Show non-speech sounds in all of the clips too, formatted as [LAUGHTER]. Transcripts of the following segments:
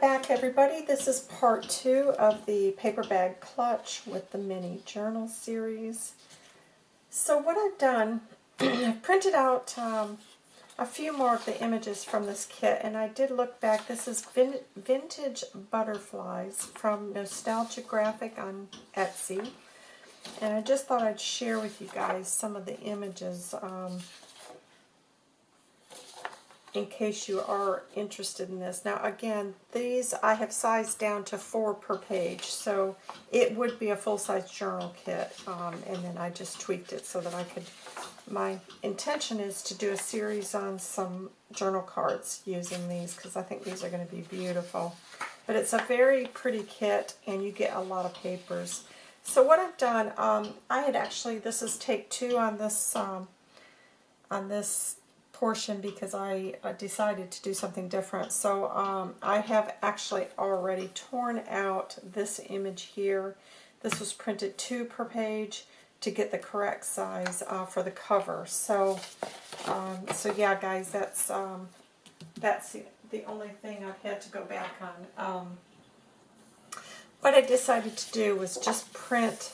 Back everybody. This is part two of the paper bag clutch with the mini journal series. So what I've done, [CLEARS THROAT] I've printed out um, a few more of the images from this kit and I did look back. This is vin Vintage Butterflies from Nostalgia Graphic on Etsy. And I just thought I'd share with you guys some of the images. Um, in case you are interested in this. Now again, these I have sized down to four per page, so it would be a full-size journal kit, um, and then I just tweaked it so that I could, my intention is to do a series on some journal cards using these, because I think these are going to be beautiful. But it's a very pretty kit, and you get a lot of papers. So what I've done, um, I had actually, this is take two on this, um, on this portion because I decided to do something different. So um, I have actually already torn out this image here. This was printed two per page to get the correct size uh, for the cover. So, um, so yeah, guys, that's um, that's the, the, only thing I've had to go back on. Um, what I decided to do was just print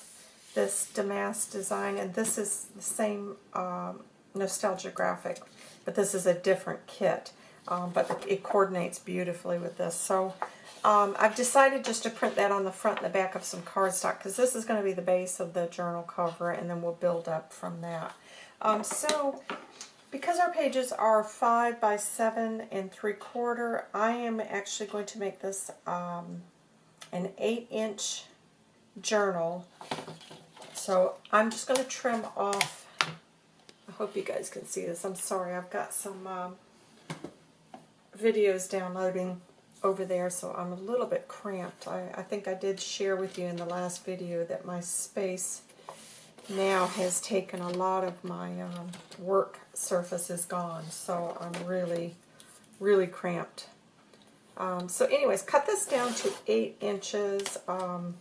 this Damask design, and this is the same um, nostalgia graphic but this is a different kit. Um, but it coordinates beautifully with this. So um, I've decided just to print that on the front and the back of some cardstock because this is going to be the base of the journal cover and then we'll build up from that. Um, so because our pages are 5 by 7 and 3 quarter, I am actually going to make this um, an 8 inch journal. So I'm just going to trim off I hope you guys can see this. I'm sorry, I've got some um, videos downloading over there, so I'm a little bit cramped. I, I think I did share with you in the last video that my space now has taken a lot of my um, work surface is gone, so I'm really, really cramped. Um, so anyways, cut this down to 8 inches. Um,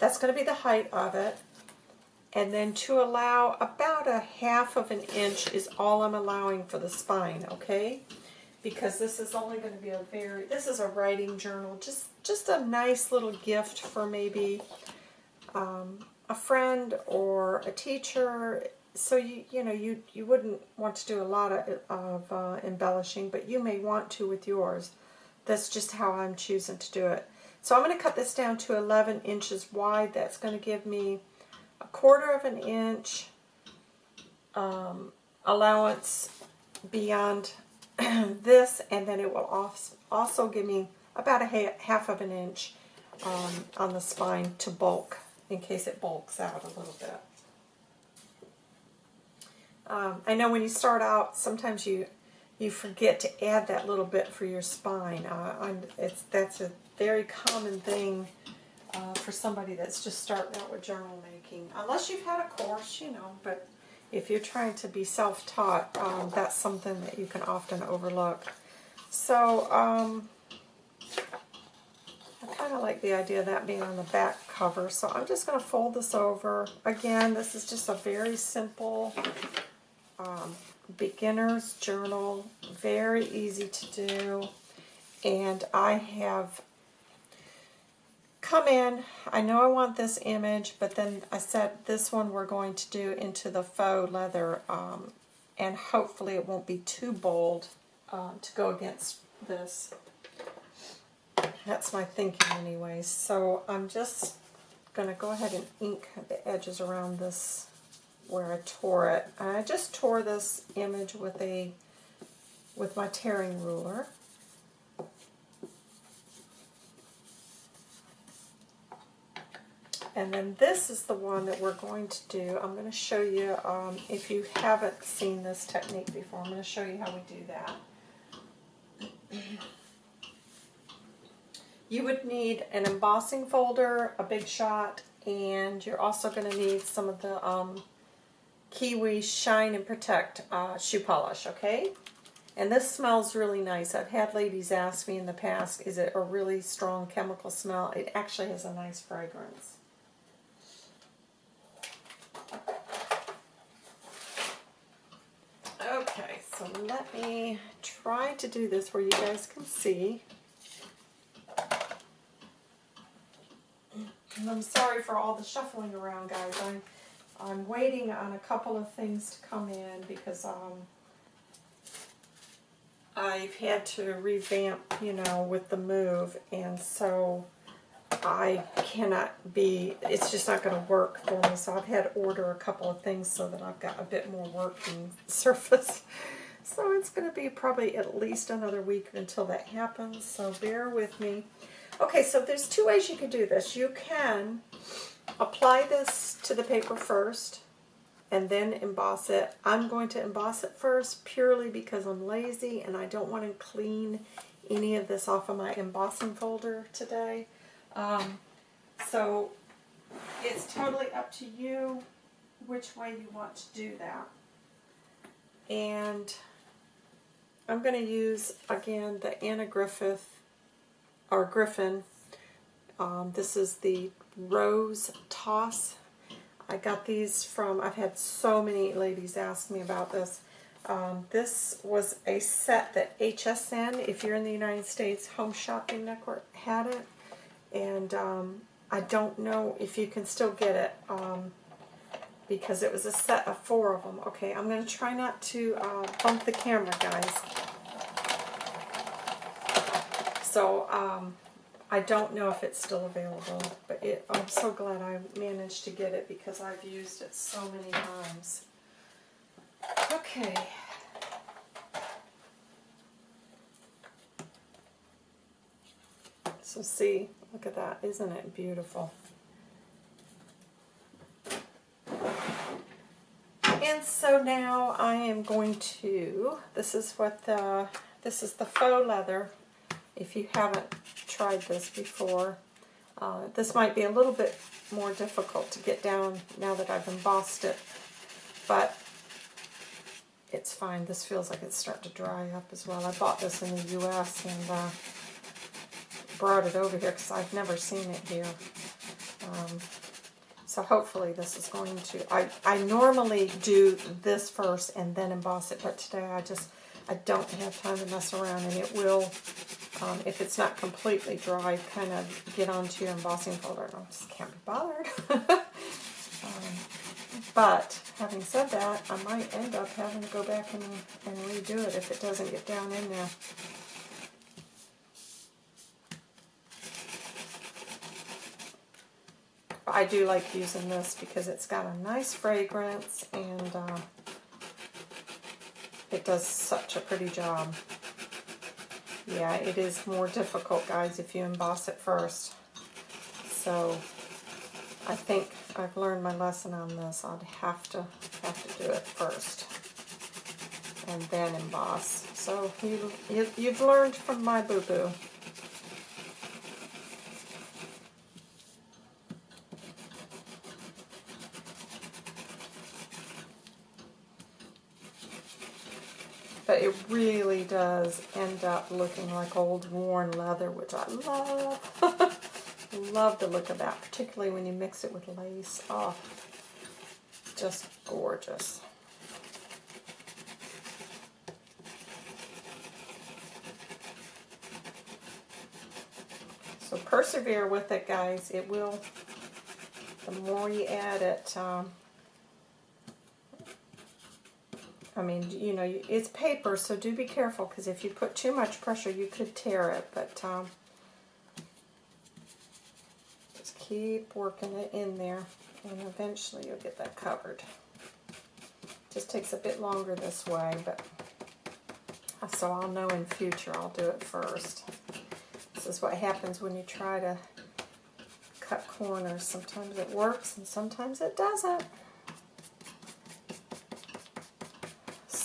that's going to be the height of it. And then to allow about a half of an inch is all I'm allowing for the spine, okay? Because this is only going to be a very, this is a writing journal, just, just a nice little gift for maybe um, a friend or a teacher. So, you, you know, you, you wouldn't want to do a lot of, of uh, embellishing, but you may want to with yours. That's just how I'm choosing to do it. So I'm going to cut this down to 11 inches wide. That's going to give me a quarter of an inch um, allowance beyond [CLEARS THROAT] this, and then it will also give me about a half of an inch um, on the spine to bulk, in case it bulks out a little bit. Um, I know when you start out, sometimes you you forget to add that little bit for your spine. Uh, it's that's a very common thing uh, for somebody that's just starting out with journal making. Unless you've had a course, you know, but if you're trying to be self-taught, um, that's something that you can often overlook. So, um, I kind of like the idea of that being on the back cover. So I'm just going to fold this over. Again, this is just a very simple um, beginner's journal. Very easy to do. And I have come in, I know I want this image, but then I said this one we're going to do into the faux leather, um, and hopefully it won't be too bold uh, to go against this. That's my thinking anyways. So I'm just going to go ahead and ink the edges around this where I tore it. I just tore this image with a with my tearing ruler. And then this is the one that we're going to do. I'm going to show you, um, if you haven't seen this technique before, I'm going to show you how we do that. [CLEARS THROAT] You would need an embossing folder, a big shot, and you're also going to need some of the um, Kiwi Shine and Protect uh, shoe polish, okay? And this smells really nice. I've had ladies ask me in the past, is it a really strong chemical smell? It actually has a nice fragrance. Okay, so let me try to do this where you guys can see. And I'm sorry for all the shuffling around, guys. I'm, I'm waiting on a couple of things to come in because um, I've had to revamp, you know, with the move. And so I cannot be, it's just not going to work for me. So I've had to order a couple of things so that I've got a bit more working [LAUGHS] surface. So it's going to be probably at least another week until that happens. So bear with me. Okay, so there's two ways you can do this. You can apply this to the paper first and then emboss it. I'm going to emboss it first purely because I'm lazy and I don't want to clean any of this off of my embossing folder today. Um, so it's totally up to you which way you want to do that. And I'm going to use, again, the Anna Griffith, or Griffin. Um, this is the Rose Toss. I got these from, I've had so many ladies ask me about this. Um, this was a set that HSN, if you're in the United States, Home Shopping Network had it and um, I don't know if you can still get it um, because it was a set of four of them. Okay, I'm going to try not to uh, bump the camera, guys. So um, I don't know if it's still available, but it, I'm so glad I managed to get it because I've used it so many times. Okay. So see, look at that. Isn't it beautiful? And so now I am going to, this is what the, this is the faux leather. If you haven't tried this before, uh, this might be a little bit more difficult to get down now that I've embossed it, but it's fine. This feels like it's starting to dry up as well. I bought this in the U.S. and uh, brought it over here because I've never seen it here. Um, so hopefully this is going to, I, I normally do this first and then emboss it, but today I just, I don't have time to mess around and it will, um, if it's not completely dry, kind of get onto your embossing folder. I just can't be bothered. [LAUGHS] um, but having said that, I might end up having to go back and, and redo it if it doesn't get down in there. I do like using this because it's got a nice fragrance and uh, it does such a pretty job. Yeah, it is more difficult, guys, if you emboss it first. So I think I've learned my lesson on this. I'd have to have to do it first and then emboss. So you, you, you've learned from my boo-boo. But it really does end up looking like old worn leather, which I love. [LAUGHS] love the look of that, particularly when you mix it with lace. Oh, just gorgeous. So persevere with it, guys. It will, the more you add it, um, I mean, you know, it's paper, so do be careful, because if you put too much pressure, you could tear it, but um, just keep working it in there, and eventually you'll get that covered. Just takes a bit longer this way, but so I'll know in future I'll do it first. This is what happens when you try to cut corners. Sometimes it works, and sometimes it doesn't.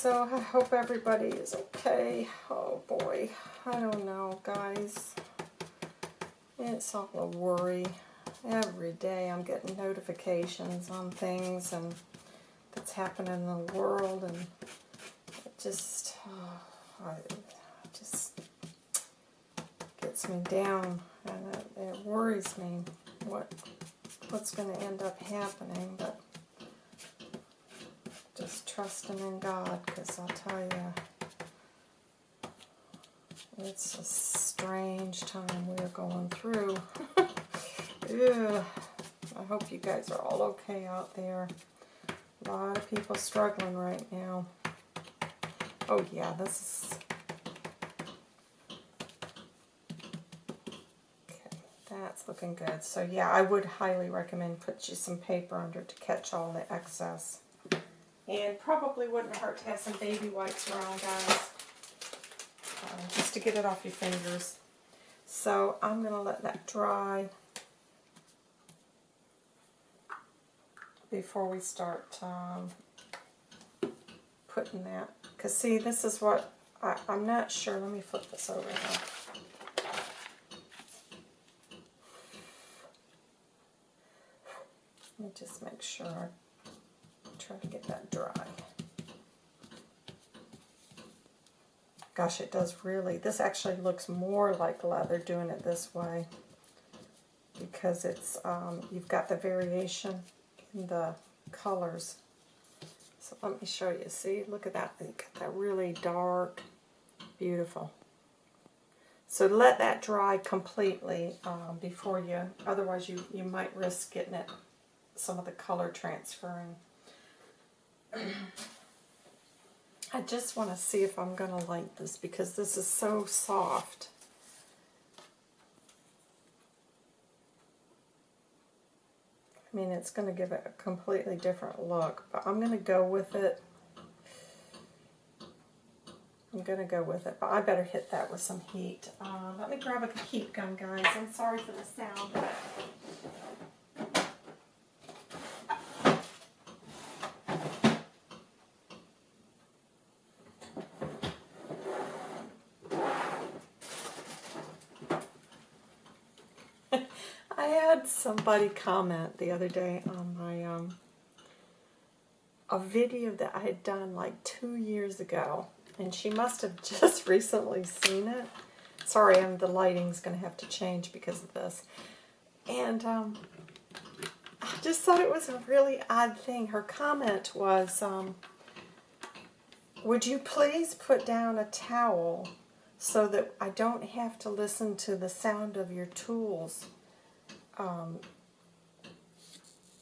So I hope everybody is okay. Oh boy, I don't know, guys. It's all a worry. Every day I'm getting notifications on things and that's happening in the world and it just, oh, it just gets me down and it, it worries me what what's going to end up happening, but just trusting in God because I'll tell you, it's a strange time we're going through. [LAUGHS] I hope you guys are all okay out there. A lot of people struggling right now. Oh yeah, this is... Okay, that's looking good. So yeah, I would highly recommend put you some paper under to catch all the excess. And probably wouldn't hurt to have some baby wipes around, guys. Uh, just to get it off your fingers. So I'm going to let that dry before we start um, putting that. Because see, this is what, I, I'm not sure. Let me flip this over now. Let me just make sure To get that dry. Gosh, it does really, this actually looks more like leather doing it this way because it's, um, you've got the variation in the colors. So let me show you. See, look at that. You got that really dark, beautiful. So let that dry completely um, before you, otherwise you, you might risk getting it, some of the color transferring. I just want to see if I'm going to like this because this is so soft. I mean, it's going to give it a completely different look, but I'm going to go with it. I'm going to go with it, but I better hit that with some heat. Uh, let me grab a heat gun, guys. I'm sorry for the sound. I had somebody comment the other day on my um, a video that I had done like two years ago, and she must have [LAUGHS] just recently seen it. Sorry, I'm, the lighting's going to have to change because of this. And um, I just thought it was a really odd thing. Her comment was, um, would you please put down a towel so that I don't have to listen to the sound of your tools um,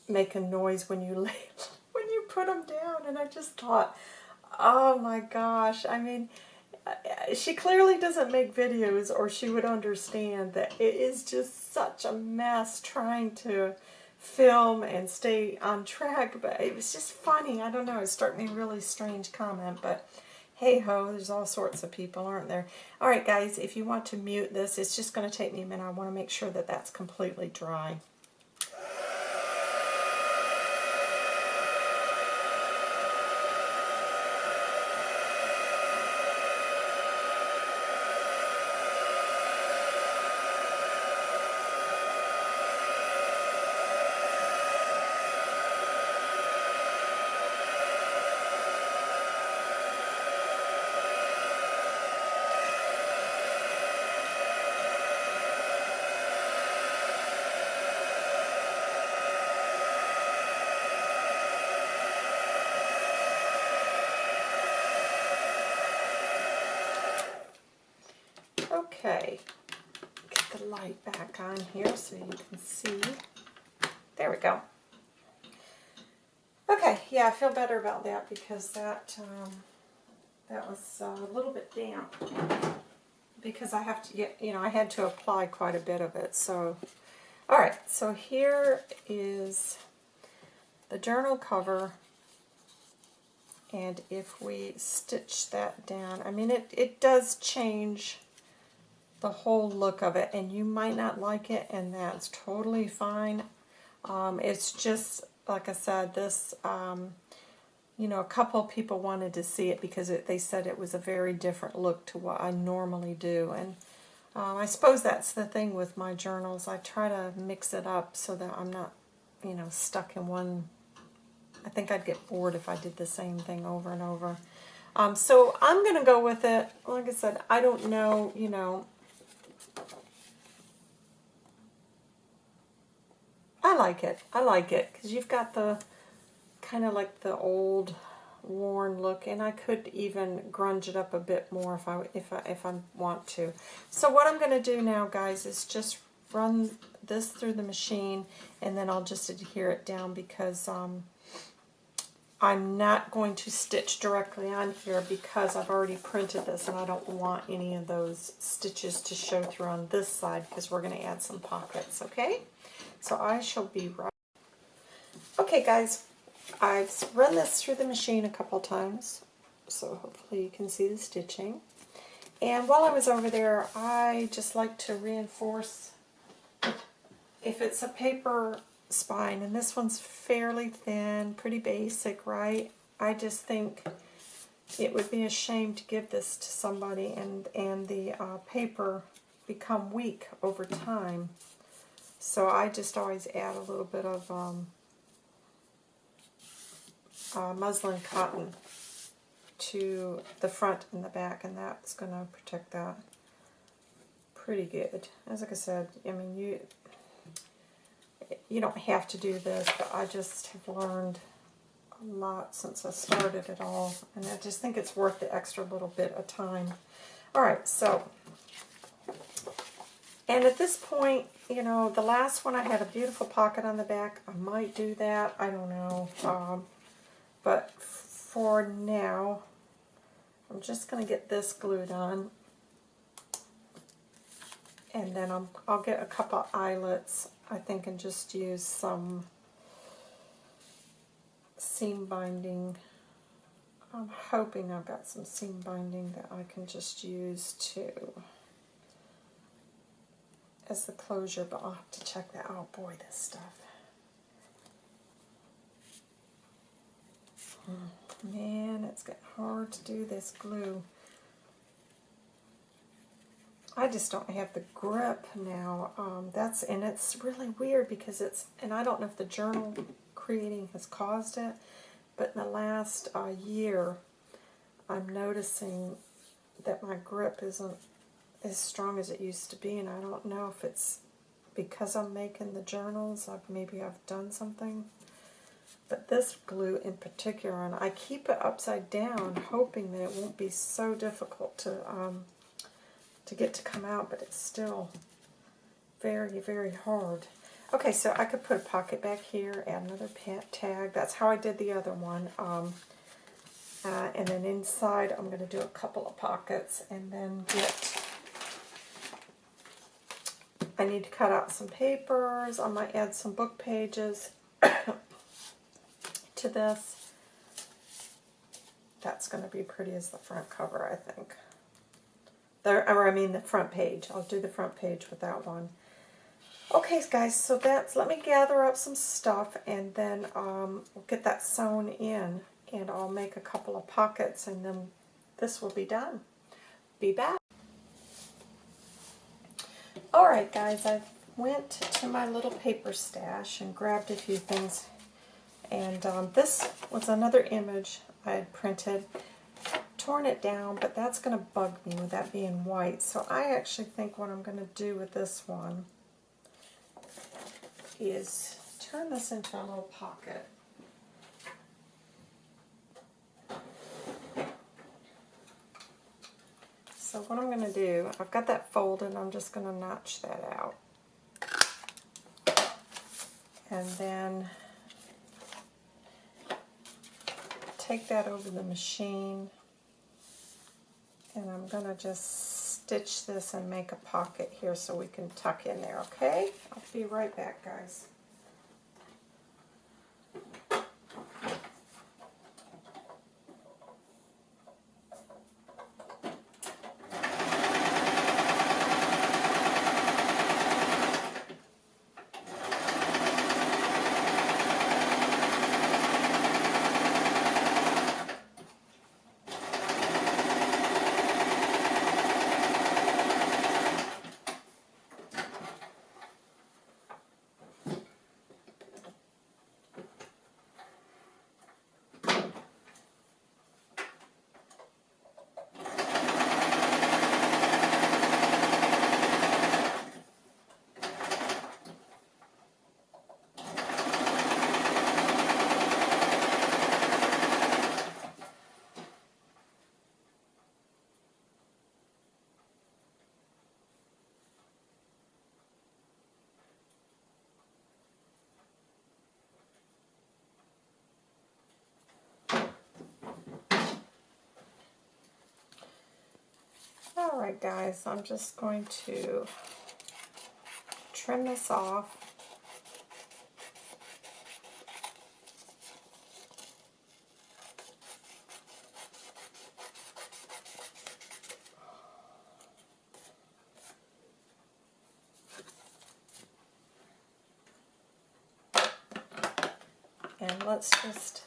make a noise when you [LAUGHS] lay, when you put them down. And I just thought, oh my gosh, I mean, uh, she clearly doesn't make videos or she would understand that it is just such a mess trying to film and stay on track, but it was just funny. I don't know, it struck me really strange comment, but hey ho, there's all sorts of people, aren't there? All right, guys, if you want to mute this, it's just going to take me a minute. I want to make sure that that's completely dry. Okay, get the light back on here so you can see. There we go. Okay, yeah, I feel better about that because that um, that was a little bit damp because I have to get, you know, I had to apply quite a bit of it. So, all right, so here is the journal cover and if we stitch that down, I mean, it, it does change the whole look of it and you might not like it and that's totally fine. Um, it's just, like I said, this, um, you know, a couple people wanted to see it because it, they said it was a very different look to what I normally do. And um, I suppose that's the thing with my journals. I try to mix it up so that I'm not, you know, stuck in one. I think I'd get bored if I did the same thing over and over. Um, so I'm going to go with it. Like I said, I don't know, you know, I like it. I like it because you've got the kind of like the old worn look and I could even grunge it up a bit more if I if I if I want to. So what I'm going to do now guys is just run this through the machine and then I'll just adhere it down because um, I'm not going to stitch directly on here because I've already printed this and I don't want any of those stitches to show through on this side because we're going to add some pockets, okay? So I shall be right. Okay guys, I've run this through the machine a couple times, so hopefully you can see the stitching. And while I was over there, I just like to reinforce if it's a paper spine, and this one's fairly thin, pretty basic, right? I just think it would be a shame to give this to somebody and, and the uh, paper become weak over time. So I just always add a little bit of um, uh, muslin cotton to the front and the back, and that's going to protect that pretty good. As like I said, I mean, you you don't have to do this, but I just have learned a lot since I started it all, and I just think it's worth the extra little bit of time. All right, so, and at this point, you know, the last one I had a beautiful pocket on the back. I might do that. I don't know. Um, but for now, I'm just going to get this glued on. And then i I'll get a couple eyelets I think, and just use some seam binding. I'm hoping I've got some seam binding that I can just use to as the closure, but I'll have to check that. Oh boy, this stuff. Hmm, man, it's getting hard to do this glue. I just don't have the grip now. Um, that's and it's really weird because it's and I don't know if the journal creating has caused it, but in the last uh, year, I'm noticing that my grip isn't as strong as it used to be, and I don't know if it's because I'm making the journals. Maybe I've done something. But this glue in particular, and I keep it upside down, hoping that it won't be so difficult to um, to get to come out, but it's still very, very hard. Okay, so I could put a pocket back here, add another tag. That's how I did the other one. Um, uh, and then inside, I'm going to do a couple of pockets and then get... I need to cut out some papers. I might add some book pages [COUGHS] to this. That's going to be pretty as the front cover, I think. There, or I mean the front page. I'll do the front page with that one. Okay, guys, so that's, let me gather up some stuff and then um, we'll get that sewn in and I'll make a couple of pockets and then this will be done. Be back. Alright guys, I went to my little paper stash and grabbed a few things and um, this was another image I had printed torn it down, but that's going to bug me with that being white. So I actually think what I'm going to do with this one is turn this into a little pocket. So what I'm going to do, I've got that folded, I'm just going to notch that out. And then take that over the machine and I'm going to just stitch this and make a pocket here so we can tuck in there, okay? I'll be right back, guys. Alright guys, I'm just going to trim this off. And let's just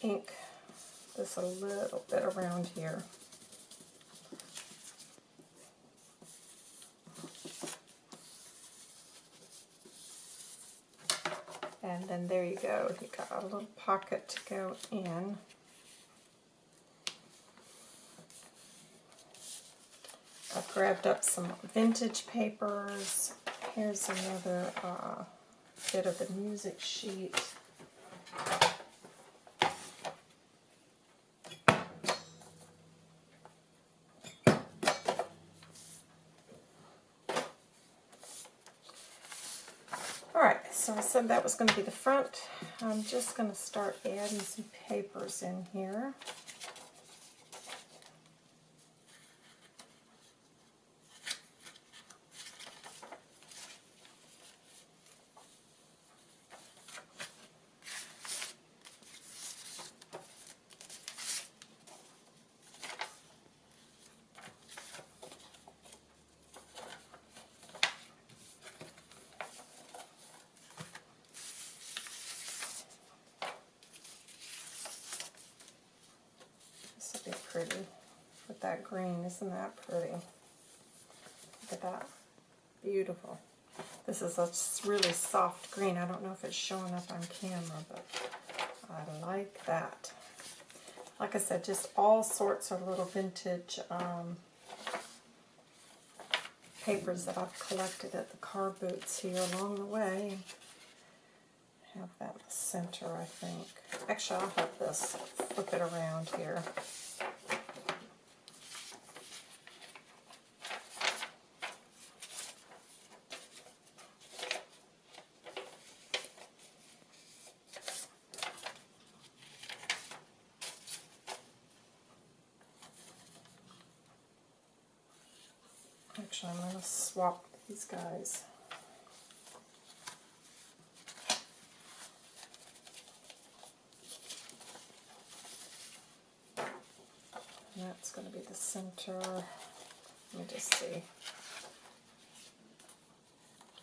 ink this a little bit around here. And then there you go. You got a little pocket to go in. I've grabbed up some vintage papers. Here's another uh, bit of the music sheet. Alright, so I that was going to be the front. I'm just going to start adding some papers in here. pretty with that green. Isn't that pretty? Look at that. Beautiful. This is a really soft green. I don't know if it's showing up on camera, but I like that. Like I said, just all sorts of little vintage um, papers that I've collected at the car boots here along the way. Have that in the center, I think. Actually, I'll have this flip it around here. Actually, I'm going to swap these guys. And that's going to be the center. Let me just see.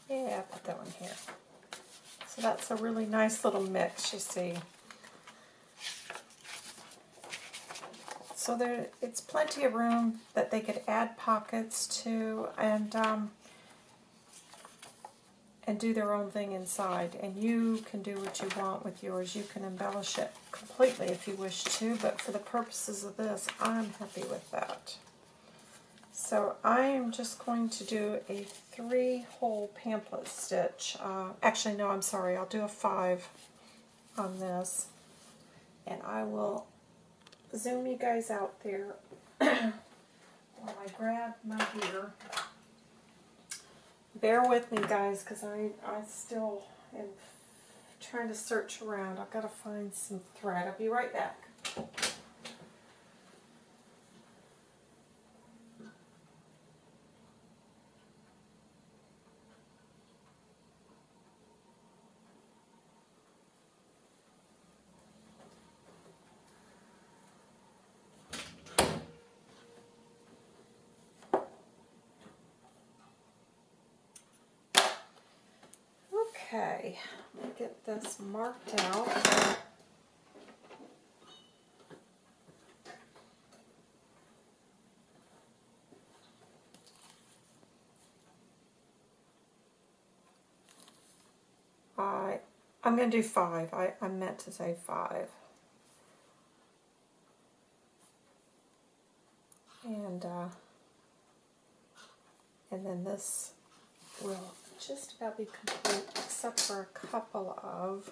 Yeah, put that one here. So that's a really nice little mix, you see. So there, it's plenty of room that they could add pockets to and um, and do their own thing inside. And you can do what you want with yours. You can embellish it completely if you wish to, but for the purposes of this, I'm happy with that. So I am just going to do a three-hole pamphlet stitch. Uh, actually, no, I'm sorry. I'll do a five on this. And I will zoom you guys out there [CLEARS THROAT] while I grab my gear. Bear with me, guys, because I, I still am trying to search around. I've got to find some thread. I'll be right back. Okay, me get this marked out. I, I'm going to do five. I, I meant to say five. And, uh, and then this will just about be complete except for a couple of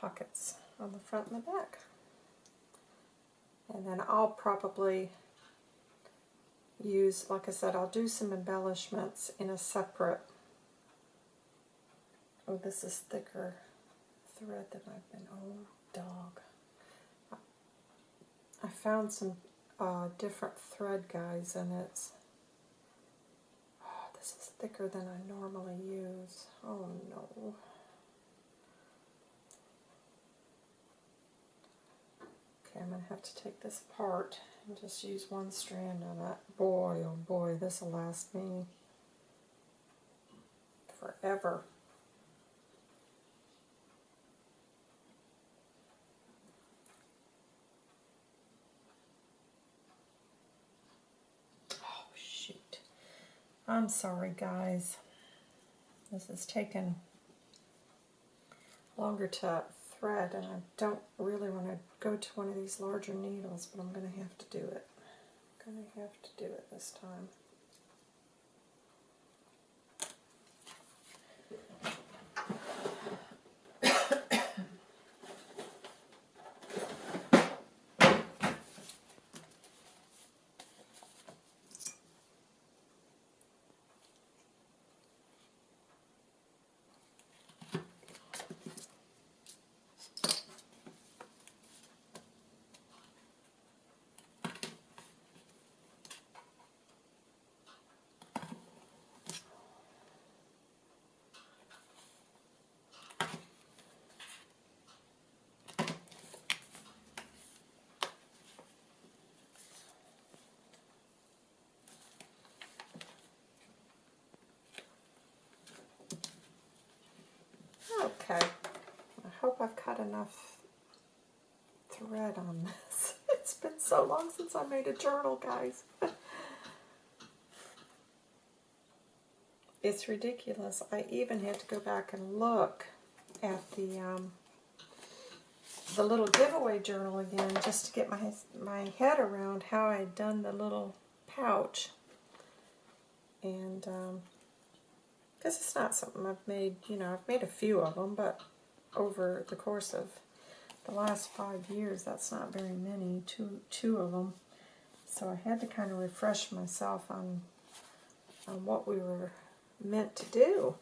pockets on the front and the back. And then I'll probably use, like I said, I'll do some embellishments in a separate, oh this is thicker thread than I've been, oh dog. I found some uh, different thread guys and it's this is thicker than I normally use. Oh no. Okay, I'm going to have to take this apart and just use one strand of it. Boy, oh boy, this will last me forever. Oh, shoot. I'm sorry, guys. This is taking longer to thread, and I don't really want to go to one of these larger needles, but I'm going to have to do it. I'm going to have to do it this time. Okay. I hope I've cut enough thread on this. [LAUGHS] It's been so long since I made a journal, guys. [LAUGHS] it's ridiculous. I even had to go back and look at the um, the little giveaway journal again just to get my my head around how I'd done the little pouch. And um, because it's not something I've made, you know, I've made a few of them, but over the course of the last five years, that's not very many, two, two of them. So I had to kind of refresh myself on, on what we were meant to do.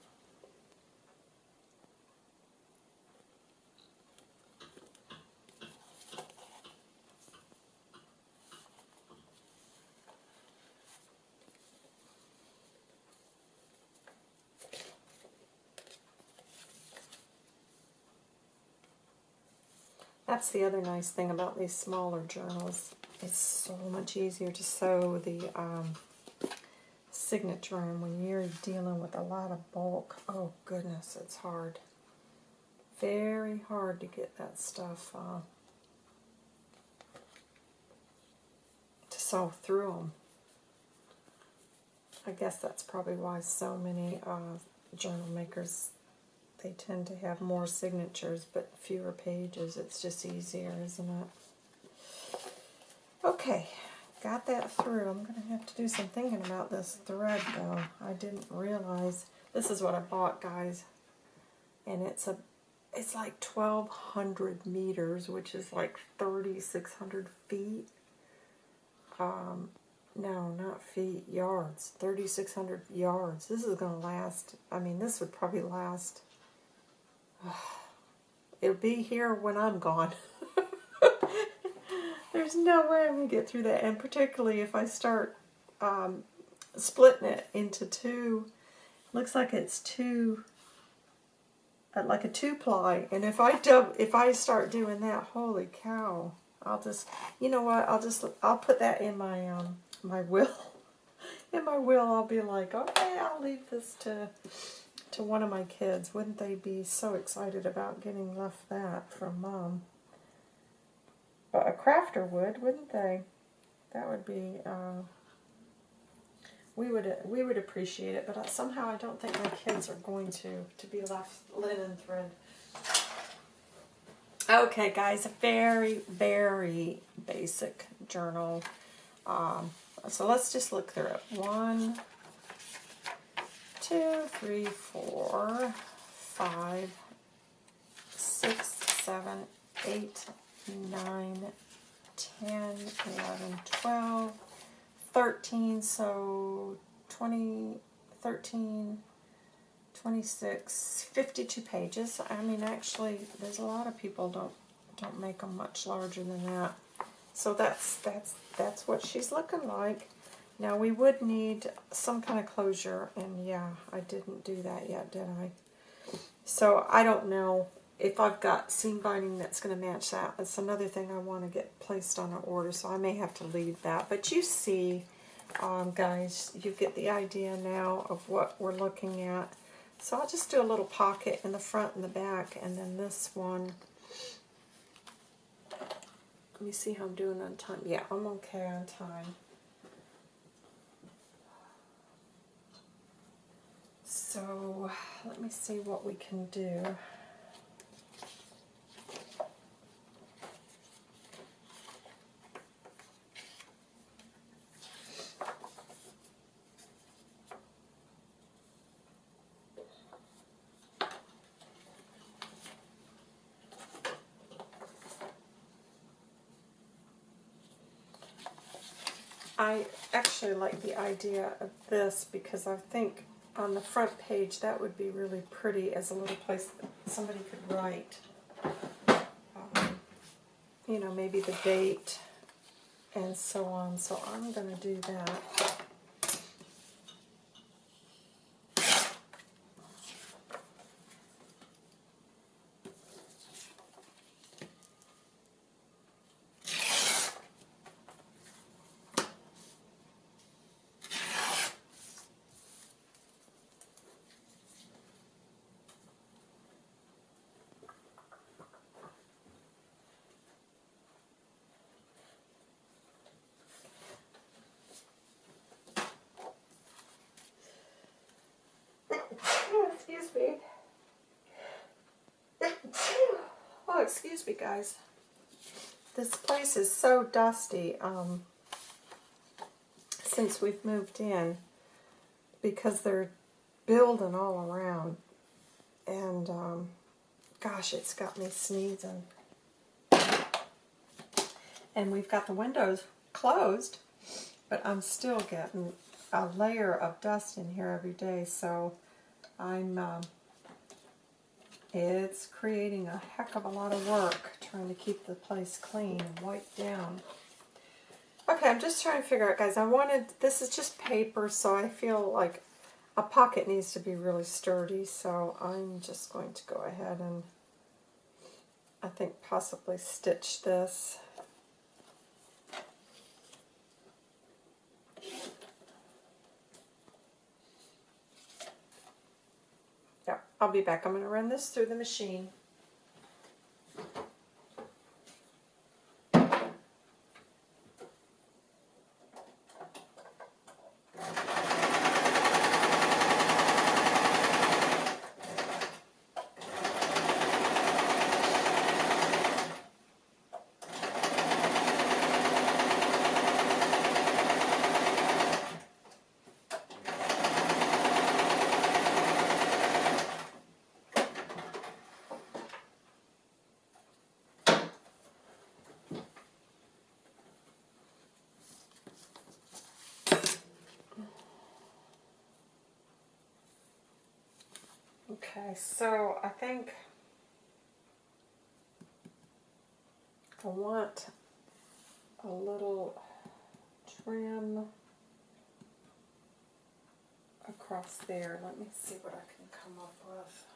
That's the other nice thing about these smaller journals. It's so much easier to sew the um, signature when you're dealing with a lot of bulk. Oh goodness, it's hard. Very hard to get that stuff uh, to sew through them. I guess that's probably why so many uh, journal makers they tend to have more signatures but fewer pages. It's just easier, isn't it? Okay, got that through. I'm going to have to do some thinking about this thread, though. I didn't realize. This is what I bought, guys. And it's a it's like 1,200 meters, which is like 3,600 feet. Um, no, not feet, yards. 3,600 yards. This is going to last, I mean, this would probably last [SIGHS] It'll be here when I'm gone. [LAUGHS] There's no way I'm going to get through that. And particularly if I start um, splitting it into two, looks like it's two, uh, like a two ply. And if I dub, if I start doing that, holy cow, I'll just, you know what, I'll just, I'll put that in my, um, my will. [LAUGHS] In my will, I'll be like, okay, I'll leave this to to one of my kids. Wouldn't they be so excited about getting left that from mom? But a crafter would, wouldn't they? That would be, uh, we would we would appreciate it, but somehow I don't think my kids are going to, to be left linen thread. Okay, guys, a very, very basic journal. Um, so let's just look through it. One, two, three, four, five, six, seven, eight, nine, ten, eleven, twelve, thirteen. so 20, 13, 26, 52 pages. I mean, actually, there's a lot of people don't don't make them much larger than that. So that's that's that's what she's looking like. Now we would need some kind of closure, and yeah, I didn't do that yet, did I? So I don't know if I've got seam binding that's going to match that. That's another thing I want to get placed on an order, so I may have to leave that. But you see, um, guys, you get the idea now of what we're looking at. So I'll just do a little pocket in the front and the back, and then this one. Let me see how I'm doing on time. Yeah, I'm okay on time. So let me see what we can do. I actually like the idea of this because I think on the front page that would be really pretty as a little place that somebody could write. Um, you know, maybe the date and so on. So I'm going to do that. excuse me. Oh, excuse me, guys. This place is so dusty um, since we've moved in because they're building all around. And, um, gosh, it's got me sneezing. And we've got the windows closed, but I'm still getting a layer of dust in here every day, so I'm, um, it's creating a heck of a lot of work trying to keep the place clean and wiped down. Okay, I'm just trying to figure out, guys, I wanted, this is just paper, so I feel like a pocket needs to be really sturdy, so I'm just going to go ahead and, I think, possibly stitch this. I'll be back. I'm going to run this through the machine. Okay, so I think I want a little trim across there. Let me see what I can come up with.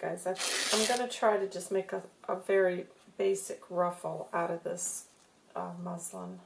Guys, I, am going to try to just make a, a very basic ruffle out of this uh, muslin.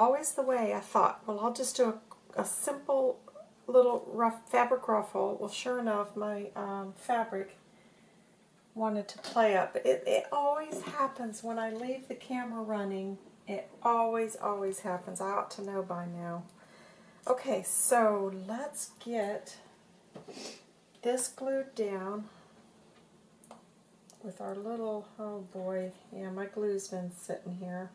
Always the way I thought, well, I'll just do a, a simple little rough fabric ruffle. Well, sure enough, my um, fabric wanted to play up. It, it always happens when I leave the camera running. It always, always happens. I ought to know by now. Okay, so let's get this glued down with our little, oh boy, yeah, my glue's been sitting here.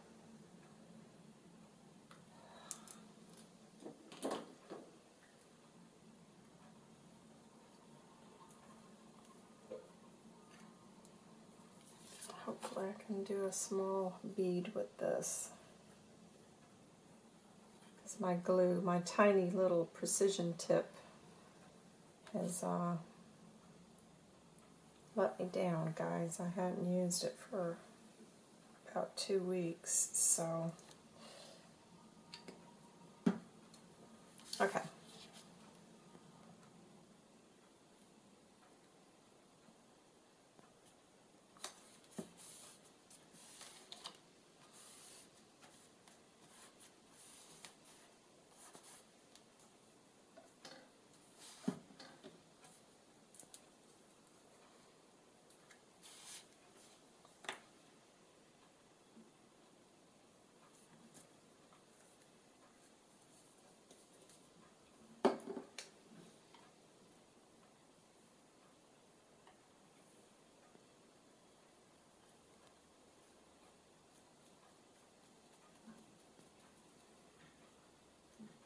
Hopefully I can do a small bead with this. Because my glue, my tiny little precision tip has uh, let me down, guys. I hadn't used it for about two weeks, so... Okay.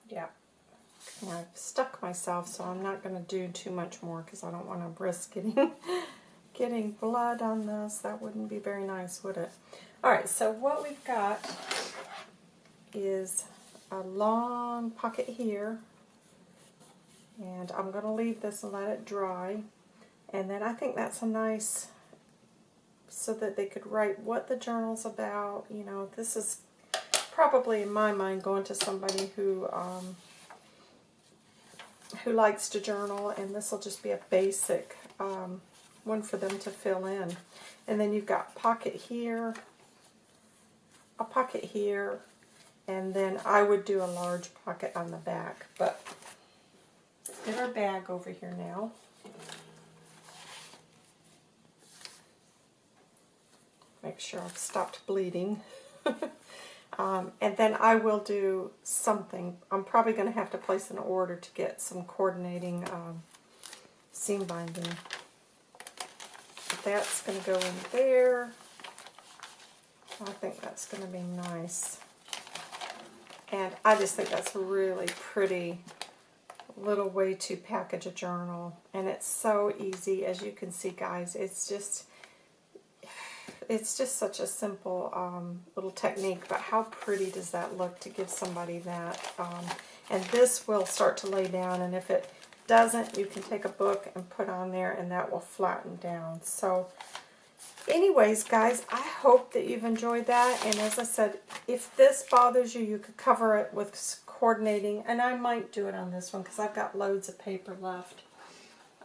Yeah. I've stuck myself, so I'm not going to do too much more because I don't want to risk getting, [LAUGHS] getting blood on this. That wouldn't be very nice, would it? Alright, so what we've got is a long pocket here. And I'm going to leave this and let it dry. And then I think that's a nice, so that they could write what the journal's about. You know, this is probably in my mind going to somebody who um, who likes to journal and this will just be a basic um, one for them to fill in. And then you've got pocket here a pocket here and then I would do a large pocket on the back but get our bag over here now. Make sure I've stopped bleeding [LAUGHS] Um, and then I will do something. I'm probably going to have to place an order to get some coordinating um, seam binding. That's going to go in there. I think that's going to be nice. And I just think that's a really pretty little way to package a journal. And it's so easy, as you can see, guys. It's just it's just such a simple um, little technique, but how pretty does that look to give somebody that? Um, and this will start to lay down, and if it doesn't, you can take a book and put on there, and that will flatten down. So anyways, guys, I hope that you've enjoyed that. And as I said, if this bothers you, you could cover it with coordinating. And I might do it on this one because I've got loads of paper left.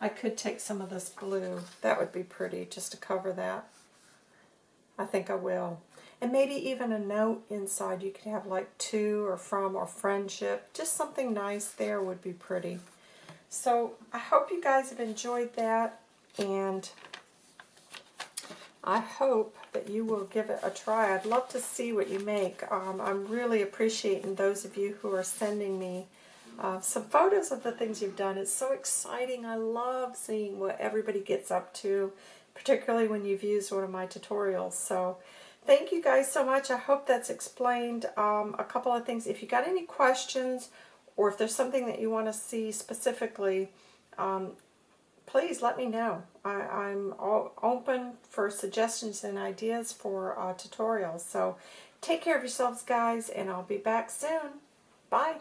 I could take some of this glue. That would be pretty just to cover that. I think I will. And maybe even a note inside. You could have like to or from or friendship. Just something nice there would be pretty. So I hope you guys have enjoyed that. And I hope that you will give it a try. I'd love to see what you make. Um, I'm really appreciating those of you who are sending me uh, some photos of the things you've done. It's so exciting. I love seeing what everybody gets up to particularly when you've used one of my tutorials. So thank you guys so much. I hope that's explained um, a couple of things. If you got any questions or if there's something that you want to see specifically, um, please let me know. I, am open for suggestions and ideas for uh, tutorials. So take care of yourselves, guys, and I'll be back soon. Bye.